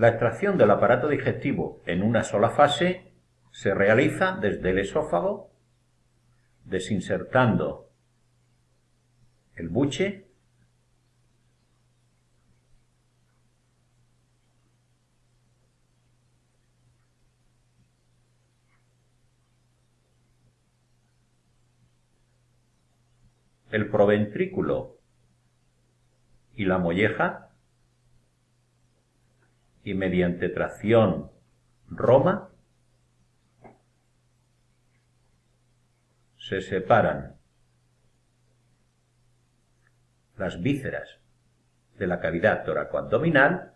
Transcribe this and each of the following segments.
La extracción del aparato digestivo en una sola fase se realiza desde el esófago, desinsertando el buche el proventrículo y la molleja y mediante tracción roma se separan las vísceras de la cavidad toracoabdominal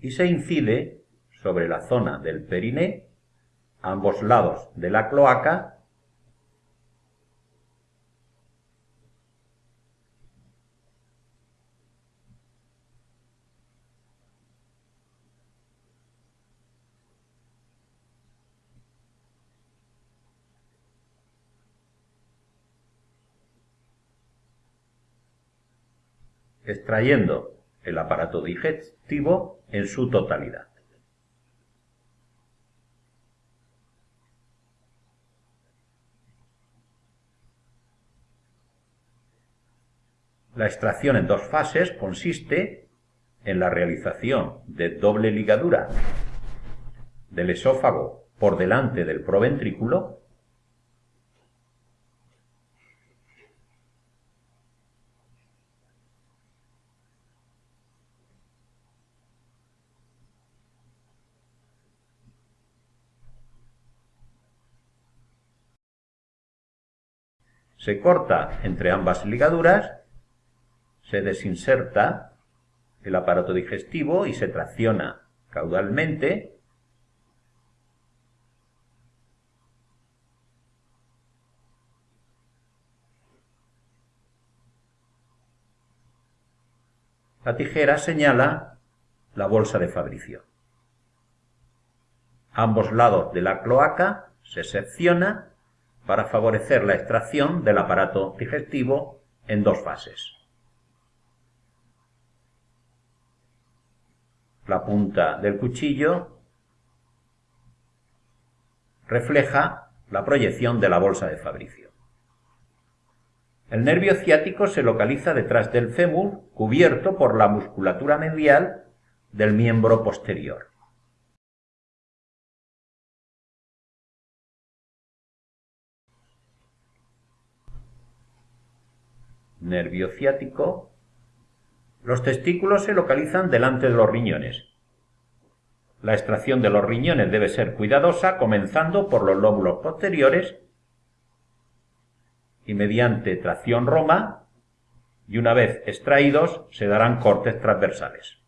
y se incide sobre la zona del periné, ambos lados de la cloaca extrayendo el aparato digestivo en su totalidad. La extracción en dos fases consiste en la realización de doble ligadura del esófago por delante del proventrículo se corta entre ambas ligaduras, se desinserta el aparato digestivo y se tracciona caudalmente La tijera señala la bolsa de Fabricio. Ambos lados de la cloaca se secciona para favorecer la extracción del aparato digestivo en dos fases. La punta del cuchillo refleja la proyección de la bolsa de Fabricio. El nervio ciático se localiza detrás del fémur, cubierto por la musculatura medial del miembro posterior. Nervio ciático, los testículos se localizan delante de los riñones. La extracción de los riñones debe ser cuidadosa, comenzando por los lóbulos posteriores y mediante tracción roma, y una vez extraídos se darán cortes transversales.